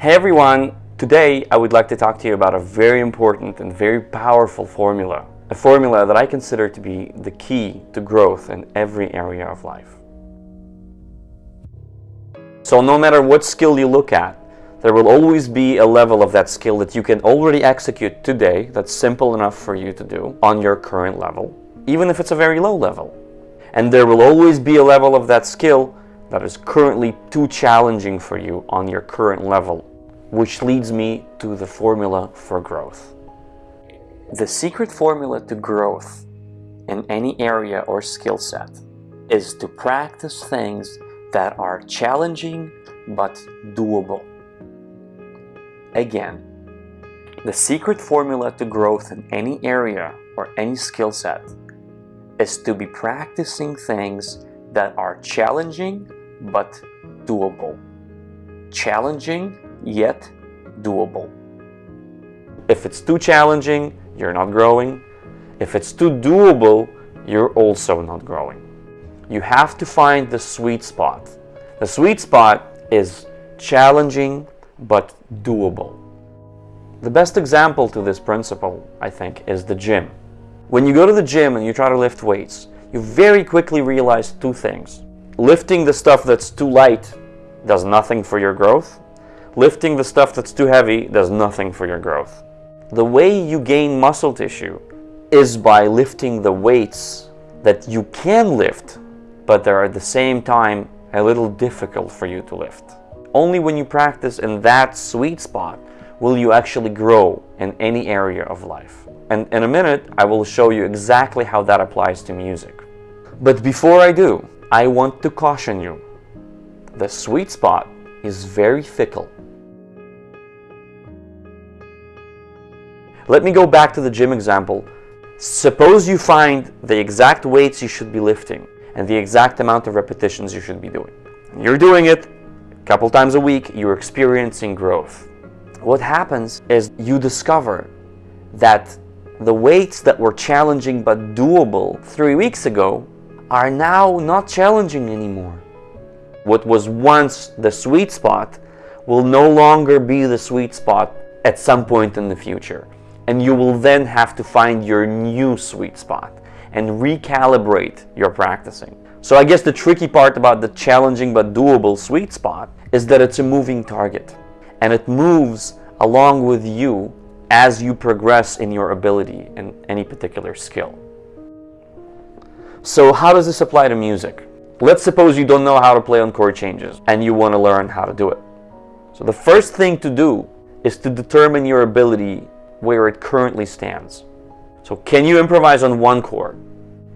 Hey everyone! Today I would like to talk to you about a very important and very powerful formula. A formula that I consider to be the key to growth in every area of life. So no matter what skill you look at, there will always be a level of that skill that you can already execute today that's simple enough for you to do on your current level, even if it's a very low level. And there will always be a level of that skill that is currently too challenging for you on your current level, which leads me to the formula for growth. The secret formula to growth in any area or skill set is to practice things that are challenging but doable. Again, the secret formula to growth in any area or any skill set is to be practicing things that are challenging but doable. Challenging yet doable. If it's too challenging, you're not growing. If it's too doable, you're also not growing. You have to find the sweet spot. The sweet spot is challenging but doable. The best example to this principle, I think, is the gym. When you go to the gym and you try to lift weights, you very quickly realize two things. Lifting the stuff that's too light does nothing for your growth. Lifting the stuff that's too heavy does nothing for your growth. The way you gain muscle tissue is by lifting the weights that you can lift, but they're at the same time a little difficult for you to lift. Only when you practice in that sweet spot will you actually grow in any area of life. And in a minute, I will show you exactly how that applies to music. But before I do, I want to caution you. The sweet spot is very fickle. Let me go back to the gym example. Suppose you find the exact weights you should be lifting and the exact amount of repetitions you should be doing. You're doing it a couple times a week, you're experiencing growth. What happens is you discover that the weights that were challenging but doable three weeks ago are now not challenging anymore. What was once the sweet spot will no longer be the sweet spot at some point in the future. And you will then have to find your new sweet spot and recalibrate your practicing. So I guess the tricky part about the challenging but doable sweet spot is that it's a moving target and it moves along with you as you progress in your ability in any particular skill. So how does this apply to music? Let's suppose you don't know how to play on chord changes and you want to learn how to do it. So the first thing to do is to determine your ability where it currently stands. So can you improvise on one chord?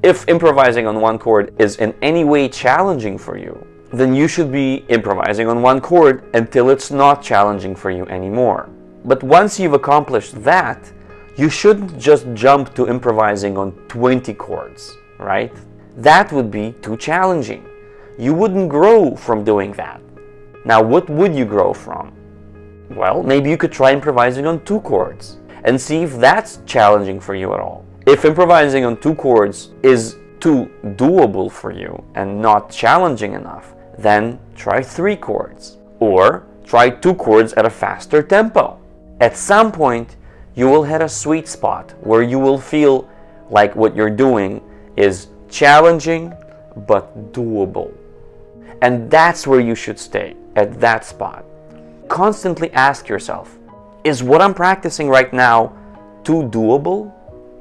If improvising on one chord is in any way challenging for you, then you should be improvising on one chord until it's not challenging for you anymore. But once you've accomplished that, you shouldn't just jump to improvising on 20 chords right? That would be too challenging. You wouldn't grow from doing that. Now, what would you grow from? Well, maybe you could try improvising on two chords and see if that's challenging for you at all. If improvising on two chords is too doable for you and not challenging enough, then try three chords. Or try two chords at a faster tempo. At some point, you will hit a sweet spot where you will feel like what you're doing is challenging but doable. And that's where you should stay, at that spot. Constantly ask yourself, is what I'm practicing right now too doable?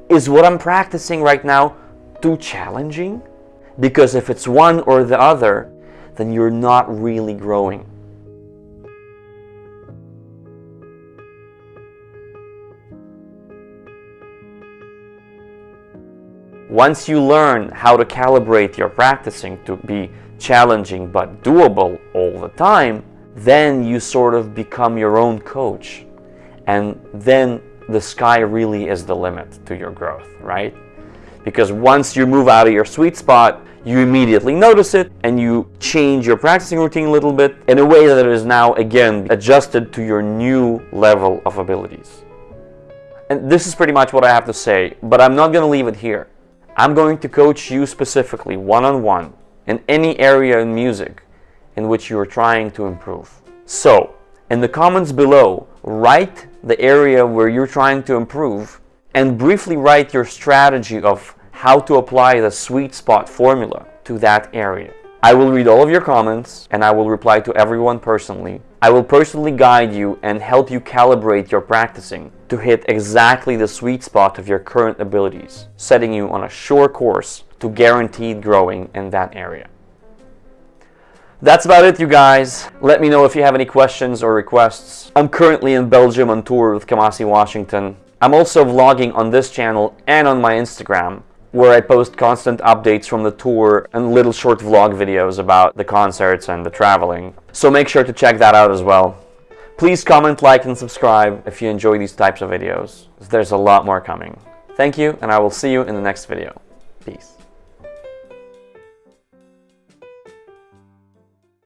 Is what I'm practicing right now too challenging? Because if it's one or the other, then you're not really growing. Once you learn how to calibrate your practicing to be challenging but doable all the time, then you sort of become your own coach. And then the sky really is the limit to your growth, right? Because once you move out of your sweet spot, you immediately notice it and you change your practicing routine a little bit in a way that is now, again, adjusted to your new level of abilities. And this is pretty much what I have to say, but I'm not going to leave it here. I'm going to coach you specifically one-on-one -on -one, in any area in music in which you are trying to improve. So, In the comments below, write the area where you're trying to improve and briefly write your strategy of how to apply the sweet spot formula to that area. I will read all of your comments and I will reply to everyone personally. I will personally guide you and help you calibrate your practicing to hit exactly the sweet spot of your current abilities, setting you on a sure course to guaranteed growing in that area. That's about it, you guys. Let me know if you have any questions or requests. I'm currently in Belgium on tour with Kamasi Washington. I'm also vlogging on this channel and on my Instagram, where I post constant updates from the tour and little short vlog videos about the concerts and the traveling. So make sure to check that out as well. Please comment, like, and subscribe if you enjoy these types of videos. There's a lot more coming. Thank you, and I will see you in the next video. Peace.